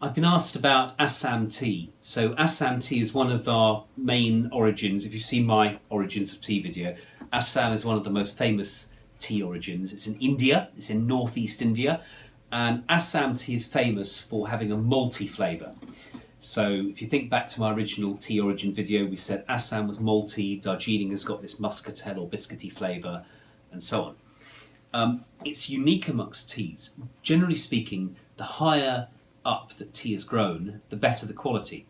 I've been asked about Assam tea. So Assam tea is one of our main origins. If you've seen my origins of tea video, Assam is one of the most famous tea origins. It's in India, it's in northeast India, and Assam tea is famous for having a malty flavour. So if you think back to my original tea origin video, we said Assam was malty, Darjeeling has got this muscatel or biscuity flavour, and so on. Um, it's unique amongst teas. Generally speaking, the higher up that tea is grown, the better the quality.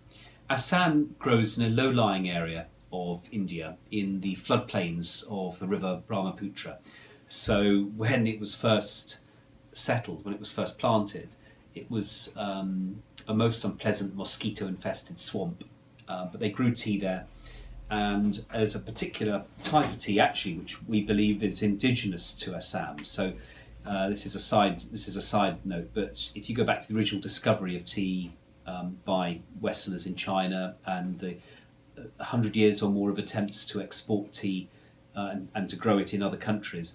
Assam grows in a low-lying area of India in the floodplains of the river Brahmaputra. So when it was first settled, when it was first planted, it was um, a most unpleasant mosquito-infested swamp. Uh, but they grew tea there, and as a particular type of tea, actually, which we believe is indigenous to Assam. So uh, this is a side. This is a side note, but if you go back to the original discovery of tea um, by Westerners in China and the uh, hundred years or more of attempts to export tea uh, and, and, to grow it in other countries,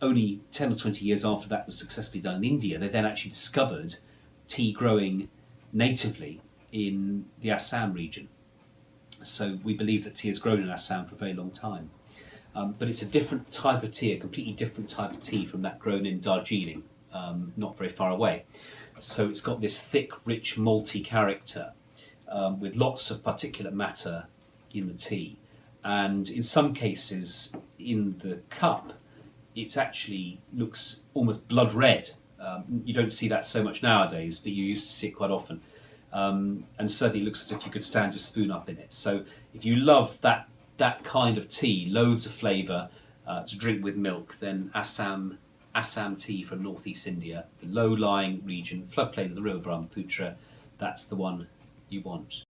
only ten or twenty years after that was successfully done in India, they then actually discovered tea growing natively in the Assam region. So we believe that tea has grown in Assam for a very long time. Um, but it's a different type of tea, a completely different type of tea from that grown in Darjeeling, um, not very far away. So it's got this thick, rich, malty character um, with lots of particulate matter in the tea. And in some cases, in the cup, it actually looks almost blood red. Um, you don't see that so much nowadays, but you used to see it quite often. Um, and certainly looks as if you could stand your spoon up in it. So if you love that that kind of tea, loads of flavour uh, to drink with milk, then Assam, Assam tea from northeast India, the low-lying region, floodplain of the river Brahmaputra, that's the one you want.